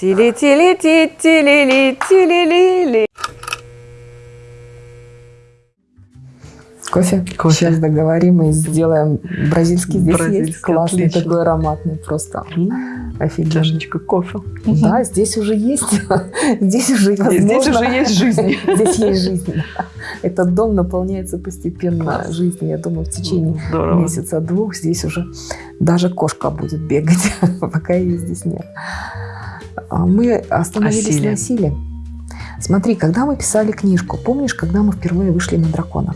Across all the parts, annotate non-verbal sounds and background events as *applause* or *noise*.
Тили-тили-ти-тили-ли-тили-ли-ли. Кофе? Кофе. Сейчас договорим и сделаем бразильский. Здесь Бразильский, есть классный отлично. такой ароматный, просто офигенно. Чашечка кофе. Да, здесь уже есть. *laughs* Здесь уже возможно. Здесь уже есть жизнь. *laughs* Здесь есть жизнь. Этот дом наполняется постепенно Класс. жизнью. Я думаю, в течение месяца-двух здесь уже даже кошка будет бегать, *laughs* пока ее здесь нет. А Мы остановились О силе. на силе. Смотри, когда мы писали книжку, помнишь, когда мы впервые вышли на дракона?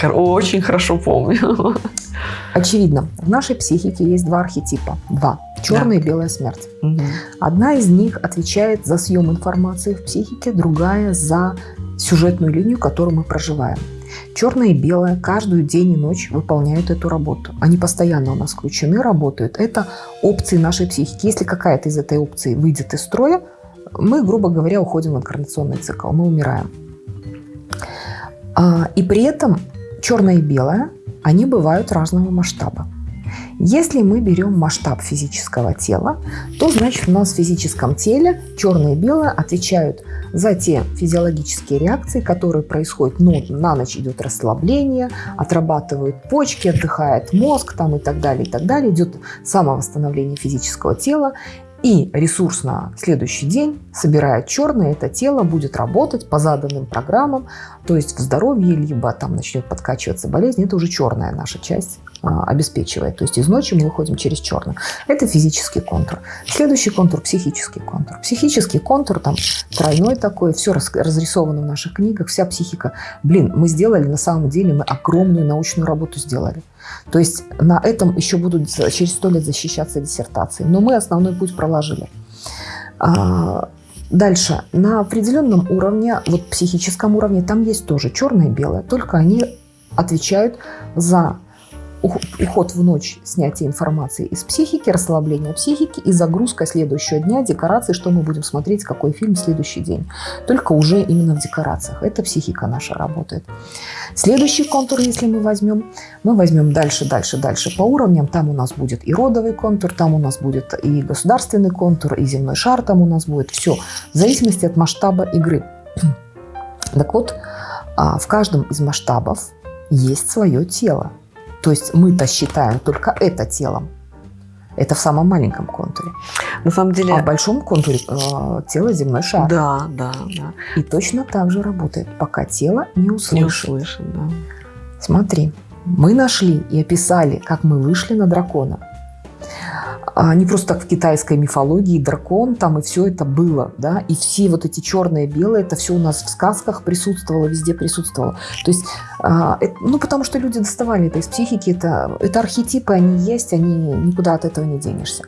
Кор- Очень хорошо помню. *laughs* Очевидно, в нашей психике есть два архетипа. Два. Черная и белая смерть. Мгм. Одна из них отвечает за съем информации в психике, другая за сюжетную линию, которую мы проживаем. Черное и белое каждую день и ночь выполняют эту работу. Они постоянно у нас включены, работают. Это опции нашей психики. Если какая-то из этой опции выйдет из строя, мы, грубо говоря, уходим в инкарнационный цикл, мы умираем. А, И при этом черное и белое, они бывают разного масштаба. Если мы берем масштаб физического тела, то значит у нас в физическом теле черное и белое отвечают за те физиологические реакции, которые происходят. Ну, на ночь идет расслабление, отрабатывают почки, отдыхает мозг там, и так далее, и так далее. Идет самовосстановление физического тела. И ресурс на следующий день собирает черное, это тело будет работать по заданным программам, то есть в здоровье, либо там начнет подкачиваться болезнь, это уже черная наша часть обеспечивает. То есть из ночи мы выходим через черное. Это физический контур. Следующий контур – психический контур. Психический контур там тройной такой, все разрисовано в наших книгах, вся психика. Блин, мы сделали, на самом деле, мы огромную научную работу сделали. То есть на этом еще будут через сто лет защищаться диссертации. Но мы основной путь проложили. А, Дальше. На определенном уровне, вот психическом уровне, там есть тоже черное и белое, только они отвечают за уход в ночь, снятие информации из психики, расслабление психики и загрузка следующего дня, декорации, что мы будем смотреть, какой фильм следующий день. Только уже именно в декорациях. Это психика наша работает. Следующий контур, если мы возьмем, мы возьмем дальше, дальше, дальше по уровням. Там у нас будет и родовый контур, там у нас будет и государственный контур, и земной шар там у нас будет. Все в зависимости от масштаба игры. Так вот, а, в каждом из масштабов есть свое тело. То есть мы-то считаем только это телом. Это в самом маленьком контуре. На самом деле, А в большом контуре э, тело земной шар. да, да, да. И точно так же работает, пока тело не Не услышит. да. Смотри, мы нашли и описали, как мы вышли на дракона. А не просто так в китайской мифологии дракон там и все это было, да, и все вот эти черные, белые, это все у нас в сказках присутствовало, везде присутствовало. То есть, а, ну потому что люди доставали это из психики, это, это архетипы, они есть, они никуда от этого не денешься.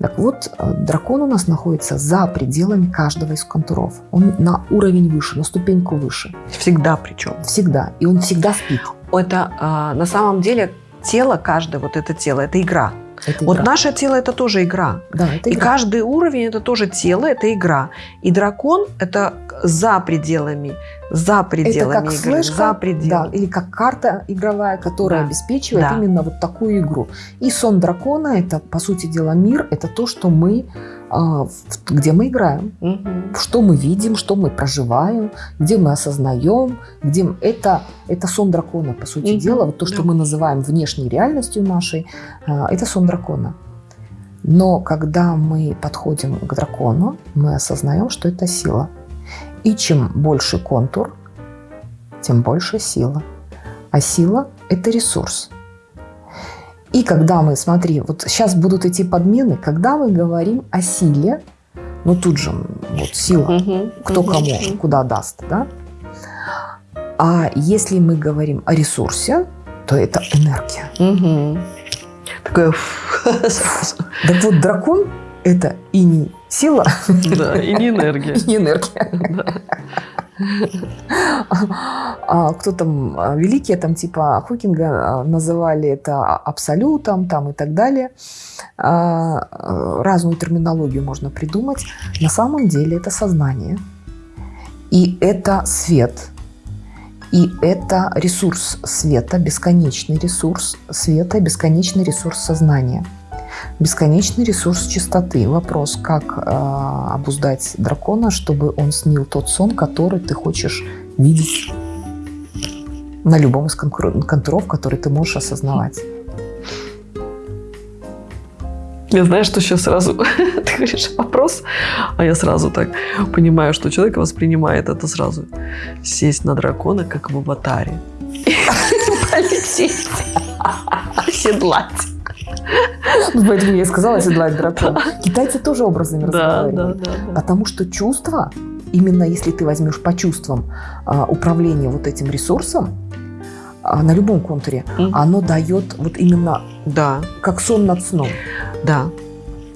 Так вот, э, дракон у нас находится за пределами каждого из контуров. Он на уровень выше, на ступеньку выше. Всегда причем. Всегда. И он всегда спит. Это а, на самом деле тело, каждое вот это тело, это игра. Это Вот игра. наше тело это тоже игра. Да, это И игра. каждый уровень это тоже тело, это игра. И дракон это за пределами, за Это пределами как игры, флешка, за да, пределами. или как карта игровая, которая Да. обеспечивает Да. именно вот такую игру. И сон дракона – это, по сути дела, мир, это то, что мы, а, где мы играем, Мгм. что мы видим, что мы проживаем, где мы осознаем, где это, это сон дракона, по сути Мгм, дела. Вот то, что да. мы называем внешней реальностью нашей, а, это сон дракона. Но когда мы подходим к дракону, мы осознаем, что это сила. И чем больше контур, тем больше сила. А сила – это ресурс. И когда мы, смотри, вот сейчас будут идти подмены, когда мы говорим о силе, ну тут же вот сила, кто кому куда даст, да? А если мы говорим о ресурсе, то это энергия. Такое фу. Так *laughs* вот, дракон – это и не сила, Да, и не энергия. *laughs* и не энергия. Да. А кто там, а, великие там типа Хокинга а, называли это абсолютом там и так далее. А, Разную терминологию можно придумать. На самом деле это сознание. И это свет. И это ресурс света, бесконечный ресурс света, бесконечный ресурс сознания. Бесконечный ресурс чистоты. Вопрос, как э, обуздать дракона, чтобы он снил тот сон, который ты хочешь видеть на любом из контуров, который ты можешь осознавать. Я знаю, что сейчас сразу *laughs* ты говоришь вопрос, а я сразу так понимаю, что человек воспринимает это сразу. Сесть на дракона, как в аватаре. *laughs* Полететь. *laughs* Оседлать. Ну, Поэтому я и сказала оседлать дракона. Китайцы тоже образами разговаривают. Потому что чувство, именно если ты возьмешь по чувствам а, управление вот этим ресурсом, а, на любом контуре, оно дает вот именно Да, как сон над сном. да.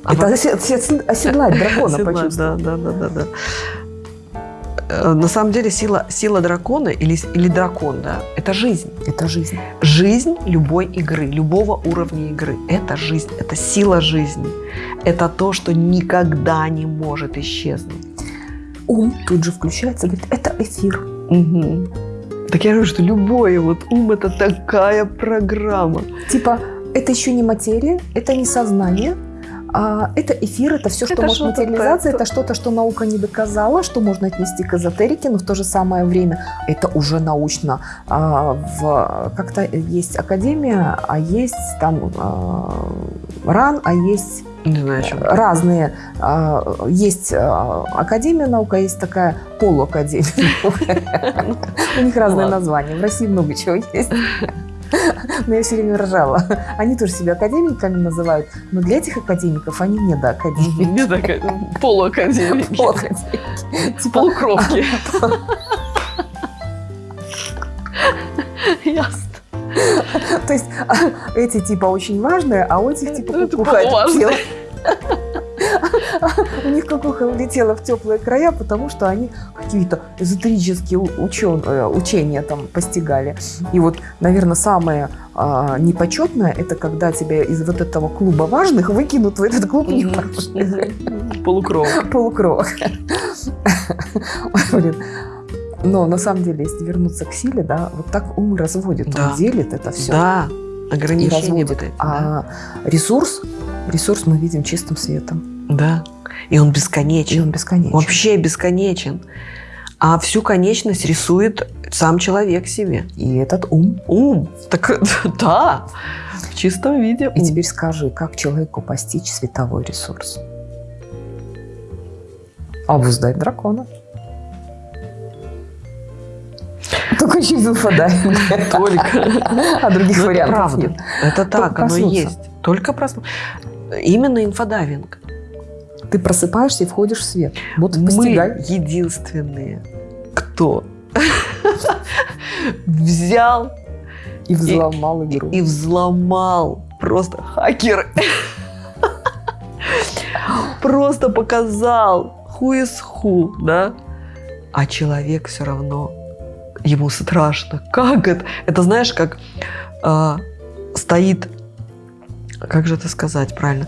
А Это оседлать дракона почувствовать. Да, да, да, да, да. На самом деле сила, сила дракона или, или дракон, да, это жизнь. Это жизнь. Жизнь любой игры, любого уровня игры. Это жизнь, это сила жизни. Это то, что никогда не может исчезнуть. Ум тут же включается говорит, это эфир. Мгм. Так я говорю, что любой вот ум – это такая программа. Типа, это еще не материя, это не сознание, а это эфир, это все, что Это может материализация, это что-то, что наука не доказала, что можно отнести к эзотерике, но в то же самое время это уже научно. А, в, как-то есть академия, а есть там а, РАН, а есть Не знаю, чем. разные. а, Есть а, академия наука, есть такая полуакадемия. *laughs* *laughs* У них разные Ладно. названия. В России много чего есть. *laughs* Но я все время ржала. Они тоже себя академиками называют, но для этих академиков они не до академии. *laughs* Не такая, полуакадемики. Полуакадемики. Типа, Полукровки. *laughs* Ясно. То есть а, эти типа очень важные, а у этих типа Это кукуха полуважные. У них кукуха улетела в теплые края, потому что они какие-то эзотерические учен- э, учения там постигали. И вот, наверное, самое а, непочетное, это когда тебя из вот этого клуба важных выкинут в этот клуб неважных. Полукровок. *laughs* Полукровок. Блин. Но на самом деле, если вернуться к силе, да, вот так ум разводит, Да. он делит это все Да, и ограничения разводит. вот эти, да. А ресурс, ресурс мы видим чистым светом. Да. И он И бесконечен. он бесконечен. Вообще бесконечен. А всю конечность рисует сам человек себе. И этот ум. Ум. Так, *laughs* да. В чистом виде. И ум. теперь скажи, как человеку постичь световой ресурс? Обуздать дракона. Только через инфодайвинг. Только. А других вариантов правда. нет. Это так, оно и есть. Только проснуться. Именно инфодайвинг. Ты просыпаешься и входишь в свет. Вот Мы постигай. единственные, кто *laughs* взял И взломал игру. и взломал просто хакер. *laughs* Просто показал who is who, да? А человек все равно, ему страшно. Как это? Это знаешь, как а, стоит, как же это сказать правильно?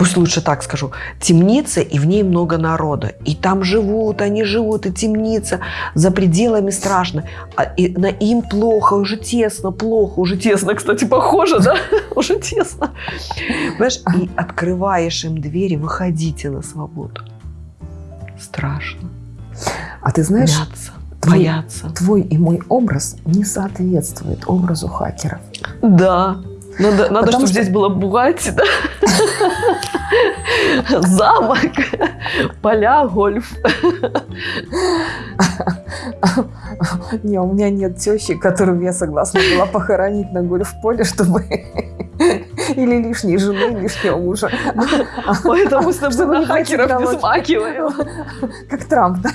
Пусть лучше так скажу. Темница, и в ней много народа. И там живут, они живут, и темница. За пределами страшно. А, и на им плохо, уже тесно, плохо, уже тесно, кстати, похоже, да? *laughs* Уже тесно. Понимаешь, и открываешь им двери, выходите на свободу. Страшно. А ты знаешь, Боятся. твой- Боятся. твой и мой образ не соответствует образу хакеров. Да. Надо, надо чтобы что- здесь была Бугатти, да? Замок, поля, гольф. *laughs* Не, у меня нет тещи, которую я согласна была похоронить на гольф-поле, чтобы... *laughs* Или лишней жены, лишнего мужа. *laughs* Поэтому Чтобы на хакеров не смакиваем. Как Трамп, да?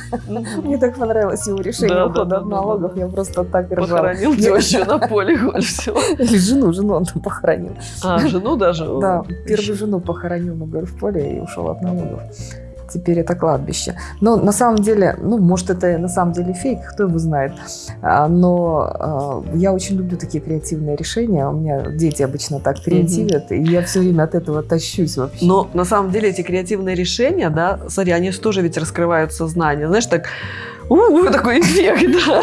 Мне так понравилось его решение Да, да, ухода да, от налогов. Я просто так ржала. Похоронил тещу на поле гольф. всё. Или жену, жену он там похоронил. А, жену даже? Да, первую жену похоронил на гольф-поле и ушел от налогов. Теперь это кладбище. Но на самом деле, ну, может, это на самом деле фейк, кто его знает. А, Но а, я очень люблю такие креативные решения. У меня дети обычно так креативят, и я все время от этого тащусь вообще. Но на самом деле эти креативные решения, да, смотри, они же тоже ведь раскрывают сознание. Знаешь, так у, такой эффект, да.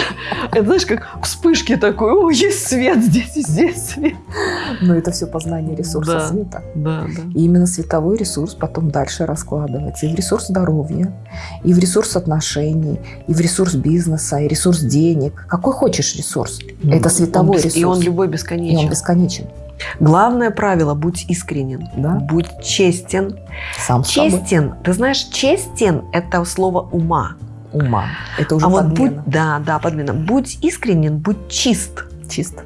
Это знаешь, как вспышки такой, о, есть свет здесь, и здесь свет. Но это все познание ресурса Да. света. Да, да. И именно световой ресурс потом дальше раскладывается и в ресурс здоровья, и в ресурс отношений, и в ресурс бизнеса, и ресурс денег. Какой хочешь ресурс. Это световой Он ресурс. И он любой И он бесконечен. бесконечен. Главное правило – будь искренен, Да. будь честен. Сам. Честен, ты знаешь, честен – это слово ума. Ума. Это уже а вот подмена. будь, да, да, подмена. Будь искренен, будь чист. Чисто.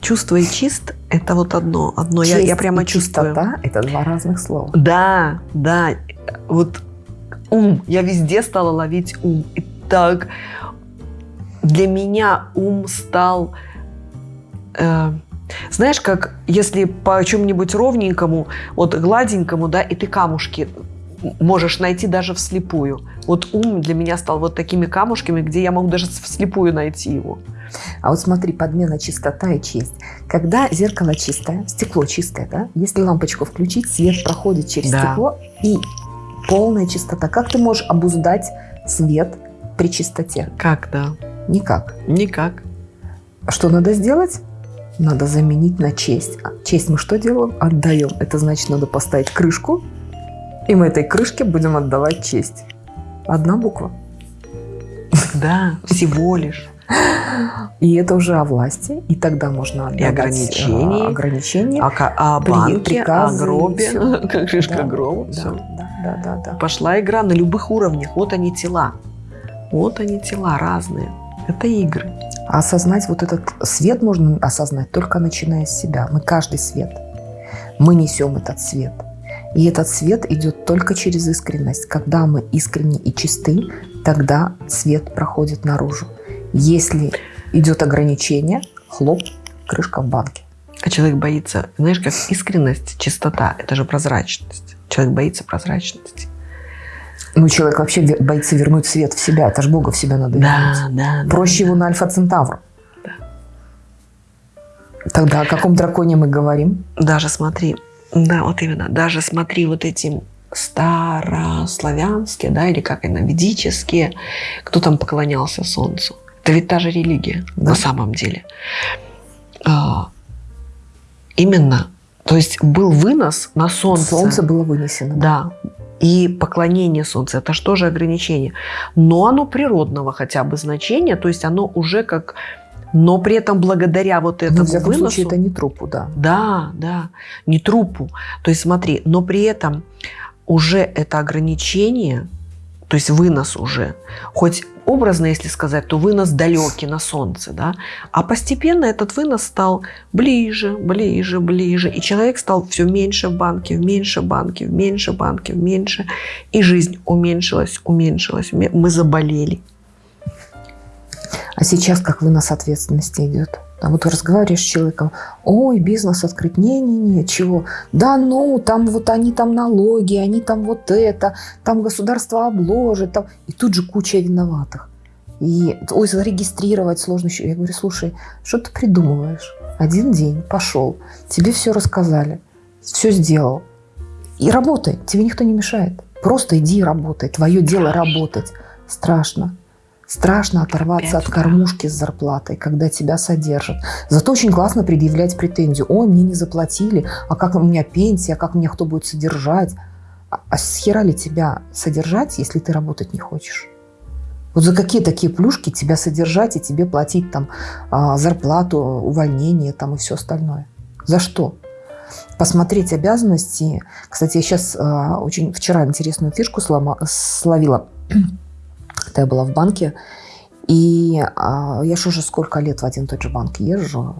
Чувство и чист – это вот одно. одно. Я, я Честь прямо и чувствую. чистота – это два разных слова. Да, да. Вот ум. Я везде стала ловить ум. И так для меня ум стал... э, знаешь, как если по чем-нибудь ровненькому, вот гладенькому, да, и ты камушки можешь найти даже вслепую. Вот ум для меня стал вот такими камушками, где я могу даже вслепую найти его. А вот смотри, подмена чистота и честь. Когда зеркало чистое, стекло чистое, да? Если лампочку включить, свет проходит через Да. стекло и полная чистота. Как ты можешь обуздать свет при чистоте? Как, да? Никак. Никак. Что надо сделать? Надо заменить на честь. А честь мы что делаем? Отдаем. Это значит, надо поставить крышку, и мы этой крышке будем отдавать честь. Одна буква. Да, всего лишь. И это уже о власти, и тогда можно отдавать ограничений. э, ограничения. А, ка- о При- банке, приказы о гробе, *laughs* как крышка Да, гроба. да, всё. да, да, да, да. Пошла игра на любых уровнях. Вот они тела. Вот они тела разные. Это игры. А осознать вот этот свет можно осознать только начиная с себя. Мы каждый свет. Мы несем этот свет. И этот свет идет только через искренность. Когда мы искренни и чисты, тогда свет проходит наружу. Если идет ограничение, хлоп, крышка в банке. А человек боится, знаешь, как искренность, чистота, это же прозрачность. Человек боится прозрачности. Ну, человек вообще боится вернуть свет в себя. Это же Бога в себя надо вернуть. да, да. Проще его на Альфа-Центавр. Тогда о каком драконе мы говорим? Даже смотри, да, вот именно, даже смотри вот эти старославянские, да, или как они, ведические, кто там поклонялся солнцу. Это ведь та же религия Да. на самом деле. А, именно, то есть был вынос на солнце. Солнце было вынесено. Да. И поклонение солнцу, это же ограничение? Но оно природного хотя бы значения, то есть оно уже как... Но при этом благодаря вот Но, этому в всяком выносу... случае, это не трупу, да. Да, да, не трупу. То есть смотри, но при этом уже это ограничение, то есть вынос уже, хоть образно, если сказать, то вынос далекий на солнце, да, а постепенно этот вынос стал ближе, ближе, ближе, и человек стал все меньше в банке, в меньше банке, в меньше банке, в меньше, и жизнь уменьшилась, уменьшилась, уме- мы заболели. А сейчас как вынос ответственности идет? А вот разговариваешь с человеком, ой, бизнес открыть, не-не-не, чего? Да ну, там вот они там налоги, они там вот это, там государство обложит, там... и тут же куча виноватых. И, ой, зарегистрировать сложно еще. Я говорю, слушай, что ты придумываешь? Один день пошел, тебе все рассказали, все сделал. И работай, тебе никто не мешает. Просто иди и работай. Твое дело работать. Страшно. Страшно оторваться от кормушки с зарплатой, когда тебя содержат. Зато очень классно предъявлять претензию. Ой, мне не заплатили, а как у меня пенсия, а как меня кто будет содержать? А, а с хера ли тебя содержать, если ты работать не хочешь? Вот за какие такие плюшки тебя содержать и тебе платить там а, зарплату, увольнение там и все остальное? За что? Посмотреть обязанности. Кстати, я сейчас очень вчера интересную фишку слома- словила. Когда я была в банке, и а, я же уже сколько лет в один и тот же банк езжу,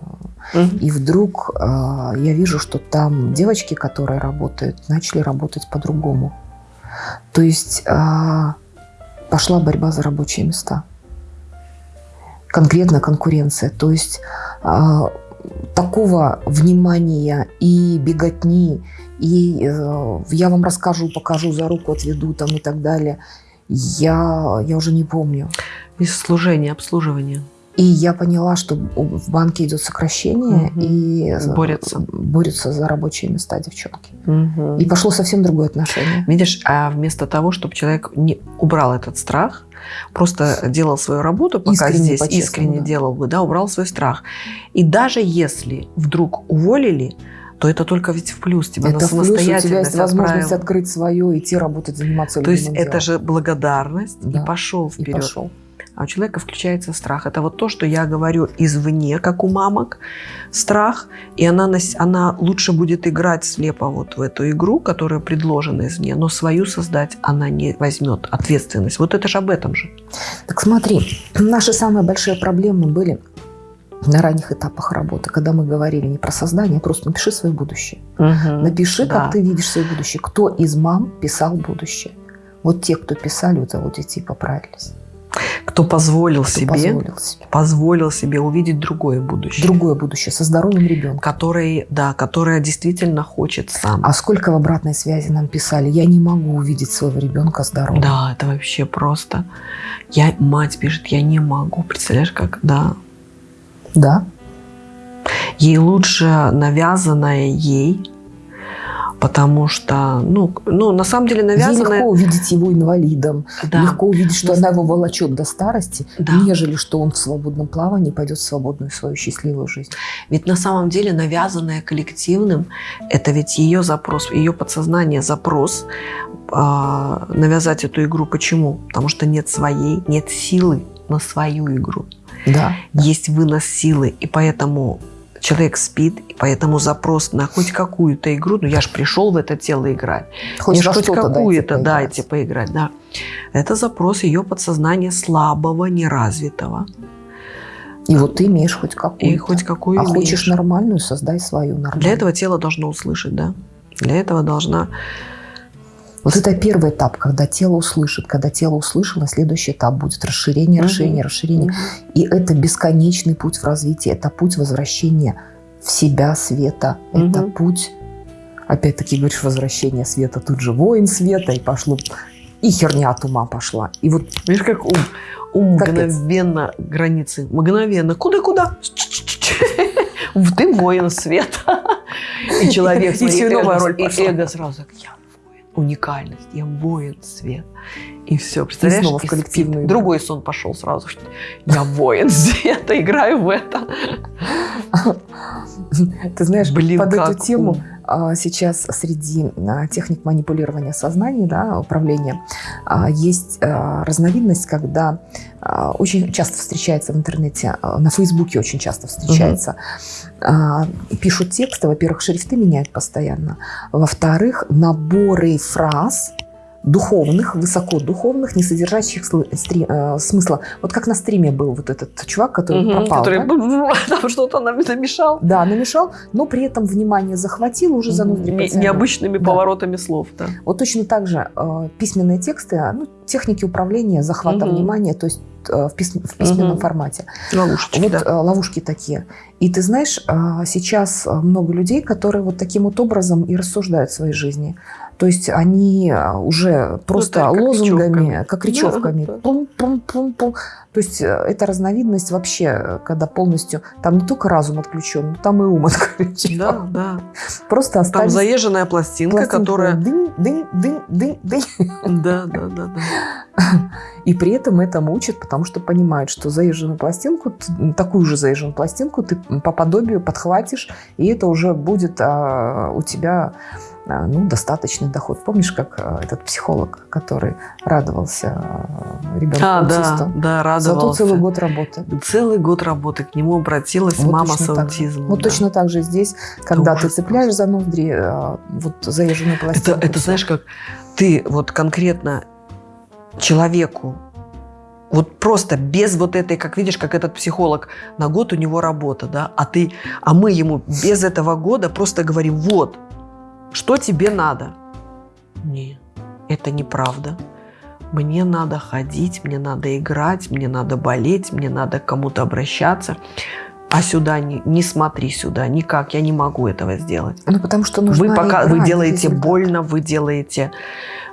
и вдруг а, я вижу, что там девочки, которые работают, начали работать по-другому. То есть а, пошла борьба за рабочие места. Конкретно конкуренция. То есть а, такого внимания и беготни, и э, я вам расскажу, покажу, за руку отведу там и так далее, я, я уже не помню. Из служения, обслуживания. И я поняла, что в банке идет сокращение, Мгм. и Борются. борются за рабочие места девчонки. Мгм. И пошло совсем другое отношение. Видишь, а вместо того, чтобы человек не убрал этот страх, просто делал свою работу, пока Искренне, здесь искренне да. делал бы, да, убрал свой страх. И даже если вдруг уволили, то это только ведь в плюс тебя Это на плюс, у тебя есть возможность открыть свое, идти работать, заниматься То есть любимым это делом. же благодарность Да. и пошел И вперед. пошел. А у человека включается страх. Это вот то, что я говорю извне, как у мамок, страх. И она, она лучше будет играть слепо вот в эту игру, которая предложена извне, но свою создать она не возьмет ответственность. Вот это же об этом же. Так смотри, *clears throat* наши самые большие проблемы были на ранних этапах работы, когда мы говорили не про создание, а просто напиши свое будущее. Напиши, Да. как ты видишь свое будущее. Кто из мам писал будущее? Вот те, кто писали, вот эти и поправились. Кто позволил Кто себе, позволил себе. позволил себе увидеть другое будущее. Другое будущее со здоровым ребенком. Который, да, которое действительно хочет сам. А сколько в обратной связи нам писали, я не могу увидеть своего ребенка здоровым. Да, это вообще просто. Я, мать пишет, я не могу. Представляешь, как, да. Да? Ей лучше навязанное ей, потому что, ну, ну на самом деле Ей навязанное... легко увидеть его инвалидом, Да, легко увидеть, что Ну, она его волочет до старости, да. нежели что он в свободном плавании пойдет в свободную свою счастливую жизнь. Ведь на самом деле навязанное коллективным, это ведь ее запрос, ее подсознание запрос а, навязать эту игру. Почему? Потому что нет своей, нет силы на свою игру. Да. есть вынос силы, и поэтому человек спит, и поэтому запрос на хоть какую-то игру, ну я же пришел в это тело играть, Хоть мне хоть дайте какую-то поиграть. дайте поиграть, да. Это запрос ее подсознания слабого, неразвитого. И вот ты имеешь хоть какую-то. И хоть какую а имеешь. хочешь нормальную, создай свою нормальную. Для этого тело должно услышать, да. Для этого должна... Вот это первый этап, когда тело услышит. Когда тело услышало, следующий этап будет расширение, расширение, расширение. И это бесконечный путь в развитии. Это путь возвращения в себя света. Это путь, опять-таки, говоришь, возвращение света. Тут же воин света, и пошло... И херня от ума пошла. И вот Видишь, как ум, ум мгновенно границы, мгновенно. Куда-куда? Ты воин света. И человек, И смотри, эго- и пошла. эго сразу, я. Уникальность, я воин свет. И все, представляешь? снова в И коллективную спит. Другой сон пошел сразу. что Я воин *laughs* света, играю в это. Ты знаешь, Блин, под эту тему а, сейчас среди а, техник манипулирования сознания, да, управления, а, есть разновидность, когда очень часто встречается в интернете, на Фейсбуке очень часто встречается. А, Пишут тексты, во-первых, шрифты меняют постоянно, во-вторых, наборы фраз духовных, высокодуховных, не содержащих э, смысла. Вот как на стриме был вот этот чувак, который Мгм, пропал. Который да? *laughs* там что-то нам намешал. Да, намешал, но при этом внимание захватил, уже за ноздри. Необычными Да. поворотами слов, да. Вот точно так же э, письменные тексты, а, ну, техники управления, захвата Мгм. внимания, то есть э, в, пис- в письменном Мгм. формате. Ловушечки, Вот да. э, ловушки такие. И ты знаешь, э, сейчас много людей, которые вот таким вот образом и рассуждают в своей жизни. То есть они э, уже просто Ну, лозунгами, речевками. как речевками. Да, да. Пум-пум-пум-пум. То есть э, это разновидность вообще, э, когда полностью, там не только разум отключен, но там и ум *laughs* отключен. Да, да. Просто Там остались заезженная пластинка, пластинки. которая... Дынь, дынь, дынь, дынь, дынь. Да, да, да, да. И при этом этому учат, потому что понимают, что заезженную пластинку, такую же заезженную пластинку ты по подобию подхватишь, и это уже будет а, у тебя а, ну, достаточный доход. Помнишь, как а, этот психолог, который радовался а, ребенку А, да, аутисту? да, Зато радовался. целый год работы. Целый год работы к нему обратилась Вот мама с так же. аутизмом. Вот да. точно так же здесь, когда ты цепляешь за ноздри вот заезженную Это, пластинку. это всё. знаешь, как ты вот конкретно человеку, вот просто без вот этой, как видишь, как этот психолог, на год у него работа, да, а ты, а мы ему без этого года просто говорим, вот, что тебе надо? Не, это неправда. Мне надо ходить, мне надо играть, мне надо болеть, мне надо к кому-то обращаться. а сюда не, не смотри сюда, никак, я не могу этого сделать. Ну, потому что нужно Вы, пока, вы делаете больно, вы делаете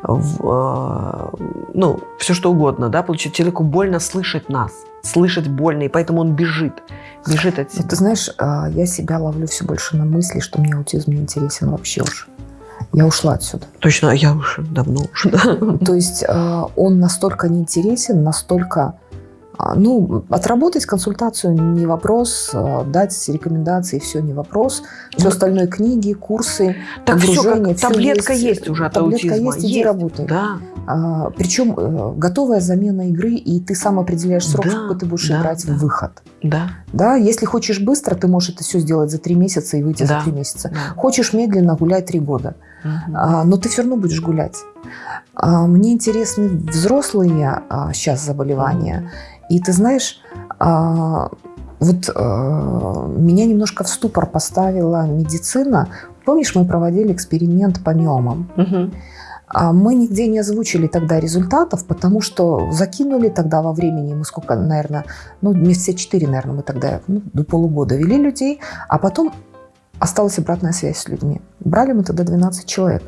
в, э, ну, все что угодно, да, получается, человеку больно слышать нас, слышать больно, и поэтому он бежит, бежит от себя. Ну, ты знаешь, а, я себя ловлю все больше на мысли, что мне аутизм не интересен вообще уже. Я ушла отсюда. Точно, я уже давно ушла. То есть а, он настолько неинтересен, настолько ну, отработать консультацию не вопрос, а, дать рекомендации все не вопрос. Все остальное книги, курсы, так погружение. Все, как, таблетка есть, есть уже от таблетка аутизма. есть, иди есть. работай. Да. А, причем э, готовая замена игры, и ты сам определяешь срок, да, сколько ты будешь да, играть да. в выход. Да. Да, если хочешь быстро, ты можешь это все сделать за три месяца и выйти да. за три месяца. Да. Хочешь медленно, гуляй три года. Угу. А, но ты все равно будешь гулять. А, мне интересны взрослые а, сейчас заболевания. И ты знаешь, а, вот а, меня немножко в ступор поставила медицина. Помнишь, мы проводили эксперимент по миомам? Угу. Мы нигде не озвучили тогда результатов, потому что закинули тогда во времени, мы сколько, наверное, ну, месяца четыре, наверное, мы тогда ну, до полугода вели людей, а потом осталась обратная связь с людьми. Брали мы тогда 12 человек.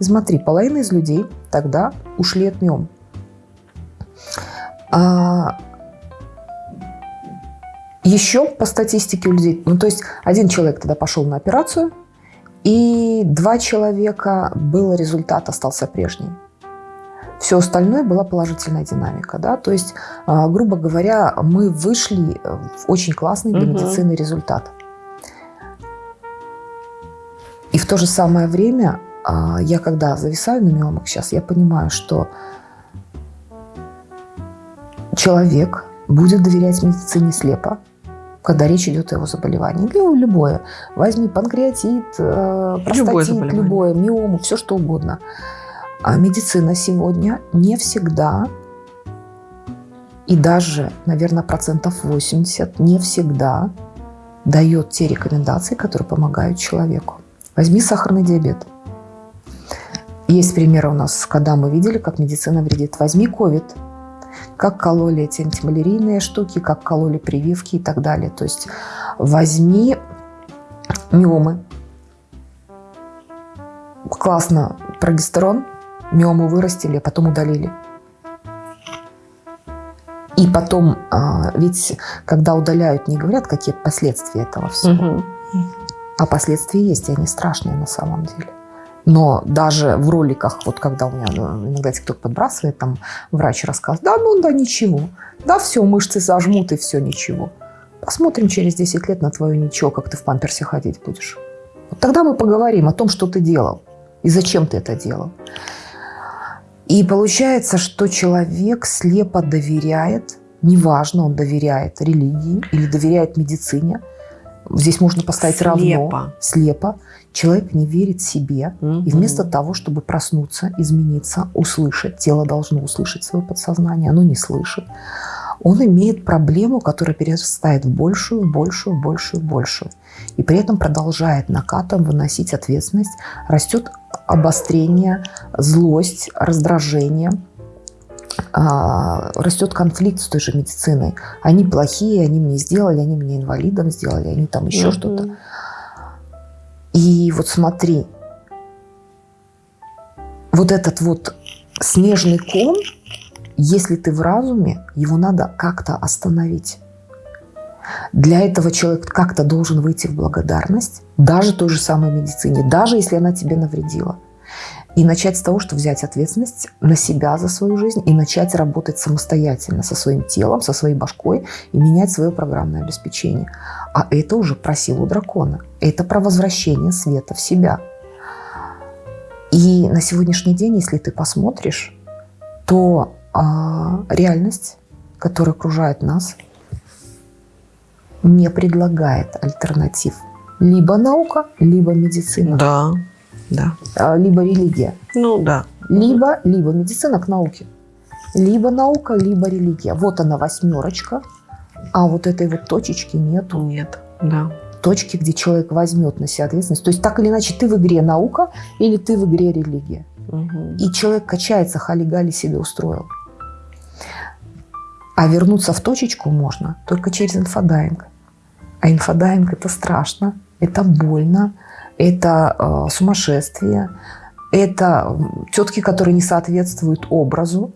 И смотри, половина из людей тогда ушли от миом. А еще по статистике у людей, ну то есть один человек тогда пошел на операцию, и два человека был результат, остался прежний. Все остальное была положительная динамика. Да? То есть, а, грубо говоря, мы вышли в очень классный для угу. медицины результат. И в то же самое время, а, я когда зависаю на миомах сейчас, я понимаю, что человек будет доверять медицине слепо, когда речь идет о его заболевании. Или любое. Возьми панкреатит, э, простатит, любое, любое миому, все что угодно. А медицина сегодня не всегда, и даже, наверное, процентов 80, не всегда дает те рекомендации, которые помогают человеку. Возьми сахарный диабет. Есть примеры у нас, когда мы видели, как медицина вредит. Возьми ковид – как кололи эти антималярийные штуки, как кололи прививки и так далее. То есть возьми миомы. Классно прогестерон, миому вырастили, а потом удалили. И потом, а, ведь когда удаляют, не говорят, какие последствия этого всего. Угу. А последствия есть, и они страшные на самом деле. Но даже в роликах, вот когда у меня ну, иногда TikTok подбрасывает, там врач рассказывает, да, ну да, ничего. Да, все, мышцы зажмут и все, ничего. Посмотрим через 10 лет на твое ничего, как ты в памперсе ходить будешь. Вот тогда мы поговорим о том, что ты делал и зачем ты это делал. И получается, что человек слепо доверяет, неважно, он доверяет религии или доверяет медицине, здесь можно поставить слепо. равно, слепо, Человек не верит себе, угу. и вместо того, чтобы проснуться, измениться, услышать, тело должно услышать свое подсознание, оно не слышит, он имеет проблему, которая перерастает в большую, большую, большую, большую. И при этом продолжает накатом выносить ответственность. Растет обострение, злость, раздражение, растет конфликт с той же медициной. Они плохие, они мне сделали, они меня инвалидом сделали, они там еще mm что-то. И вот смотри, вот этот вот снежный ком, если ты в разуме, его надо как-то остановить. Для этого человек как-то должен выйти в благодарность, даже той же самой медицине, даже если она тебе навредила. И начать с того, что взять ответственность на себя за свою жизнь и начать работать самостоятельно со своим телом, со своей башкой и менять свое программное обеспечение. А это уже про силу дракона. Это про возвращение света в себя. И на сегодняшний день, если ты посмотришь, то а, реальность, которая окружает нас, не предлагает альтернатив. Либо наука, либо медицина. Да, да. А, либо религия. Ну да. Либо, либо медицина к науке. Либо наука, либо религия. Вот она восьмерочка, а вот этой вот точечки нету. Нет, да. Точки, где человек возьмет на себя ответственность. То есть так или иначе ты в игре наука или ты в игре религия. Угу. И человек качается, халигали себе устроил. А вернуться в точечку можно только через инфодайвинг. А инфодайинг – это страшно, это больно, это э, сумасшествие, это тетки, которые не соответствуют образу,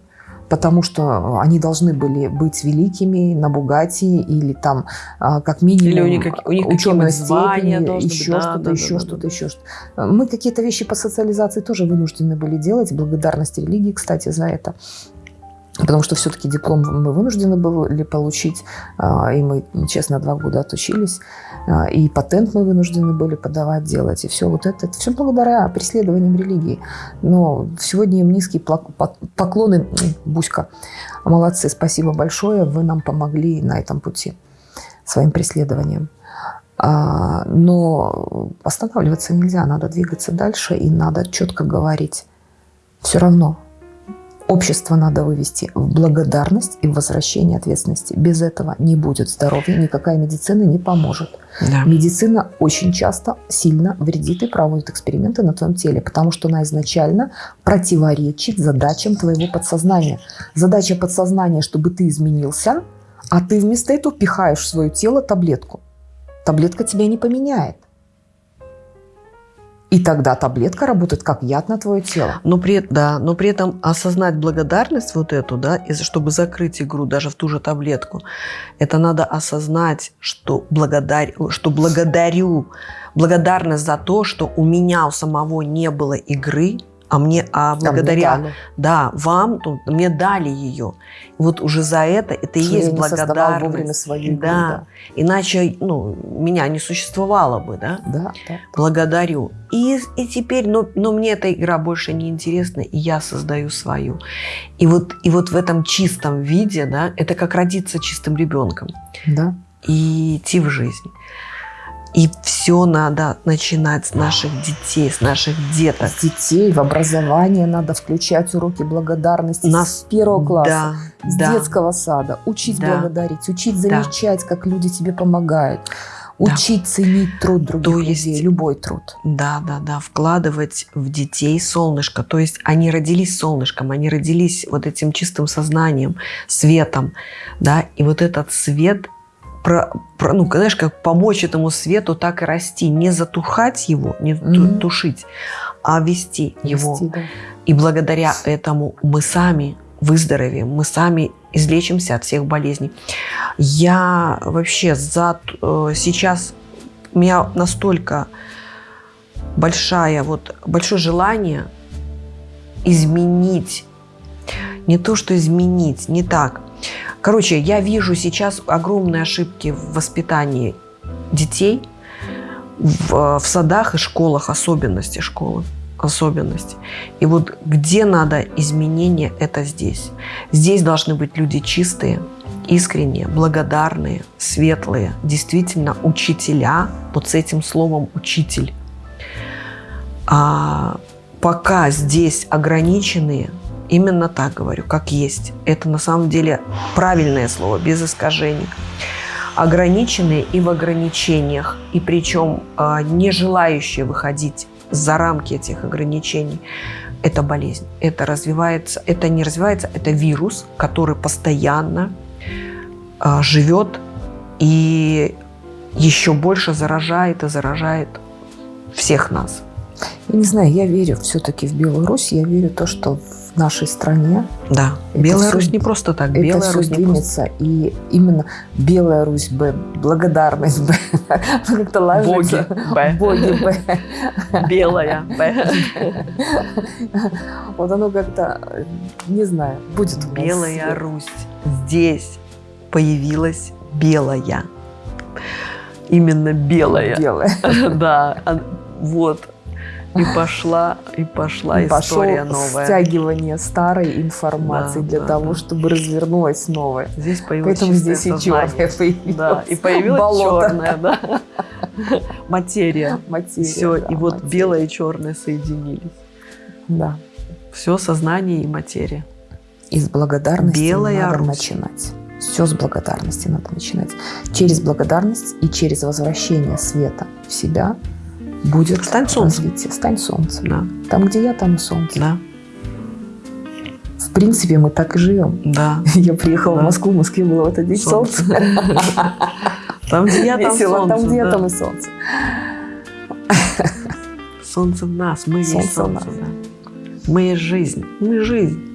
потому что они должны были быть великими на Бугати или там а, как минимум или у них, у них ученая степень, еще что-то, да, еще да, что-то, да, еще что-то. Мы какие-то вещи по социализации тоже вынуждены были делать. Благодарность религии, кстати, за это потому что все-таки диплом мы вынуждены были получить, а, и мы, честно, два года отучились, а, и патент мы вынуждены были подавать, делать, и все вот это, это все благодаря преследованиям религии. Но сегодня им низкие поклоны, Буська, молодцы, спасибо большое, вы нам помогли на этом пути своим преследованием. А, но останавливаться нельзя, надо двигаться дальше, и надо четко говорить, все равно Общество надо вывести в благодарность и в возвращение ответственности. Без этого не будет здоровья, никакая медицина не поможет. Да. Медицина очень часто сильно вредит и проводит эксперименты на твоем теле, потому что она изначально противоречит задачам твоего подсознания. Задача подсознания, чтобы ты изменился, а ты вместо этого пихаешь в свое тело таблетку. Таблетка тебя не поменяет. И тогда таблетка работает как яд на твое тело. Но при, да, но при этом осознать благодарность вот эту, да, и чтобы закрыть игру даже в ту же таблетку, это надо осознать, что, благодар, что благодарю, благодарность за то, что у меня у самого не было игры, а мне, а благодаря, а мне да, вам, то, мне дали ее. Вот уже за это, это и есть благодарность. вовремя свои да. да. Иначе, ну, меня не существовало бы, да? Да, да. Благодарю. И, и теперь, но, но мне эта игра больше не интересна, и я создаю свою. И вот, и вот в этом чистом виде, да, это как родиться чистым ребенком. Да. И идти в жизнь. И все надо начинать с наших детей, с наших деток. С детей, в образование надо включать уроки благодарности Нас... с первого класса, да, с да. детского сада. Учить да. благодарить, учить замечать, да. как люди тебе помогают. Учить да. ценить труд других то есть, людей, любой труд. Да, да, да, вкладывать в детей солнышко. То есть они родились солнышком, они родились вот этим чистым сознанием, светом, да, и вот этот свет про, про, ну, знаешь, как помочь этому свету так и расти, не затухать его, не mm-hmm. тушить, а вести, вести его. Да. И благодаря этому мы сами выздоровеем, мы сами излечимся от всех болезней. Я вообще за э, сейчас у меня настолько большая вот большое желание изменить не то что изменить, не так, Короче, я вижу сейчас огромные ошибки в воспитании детей, в, в садах и школах, особенности школы особенности. И вот где надо изменения, это здесь. Здесь должны быть люди чистые, искренние, благодарные, светлые, действительно учителя, вот с этим словом учитель. А пока здесь ограниченные, Именно так говорю, как есть. Это на самом деле правильное слово, без искажений. Ограниченные и в ограничениях, и причем э, не желающие выходить за рамки этих ограничений, это болезнь. Это развивается, это не развивается, это вирус, который постоянно э, живет и еще больше заражает и заражает всех нас. Я не знаю, я верю все-таки в Беларусь, я верю в то, что в нашей стране. Да, Белая Русь не просто так. Это Белая Русь двинется. И именно Белая Русь Б, благодарность Б, *laughs* как-то ложится. Боги Б. Боги Б. Белая Б. *laughs* Вот оно как-то, не знаю, будет у нас. Белая Русь. Здесь появилась белая. Именно белая. Белая. *laughs* Да, вот и пошла, и пошла и история новая. стягивание старой информации да, для да, того, да. чтобы развернулась новая. Здесь появилась Поэтому здесь и черная появилась. Да, и появилась Болото. черная, *laughs* да. Материя. Материя, Все, да, и вот материя. белое и черное соединились. Да. Все сознание и материя. И с благодарности Белая надо Русь. начинать. Все с благодарности надо начинать. Через благодарность и через возвращение света в себя – будет Стань солнцем. развитие. Стань солнцем. Да. Там, где я, там и солнце. Да. В принципе, мы так и живем. Да. *laughs* Я приехала да. в Москву, в Москве было в этот день солнце. *laughs* Там, где я, там Весело, солнце. там, где я, там и солнце. Солнце в нас, мы есть Солнце солнце. нас. да. Мы есть жизнь. Мы жизнь.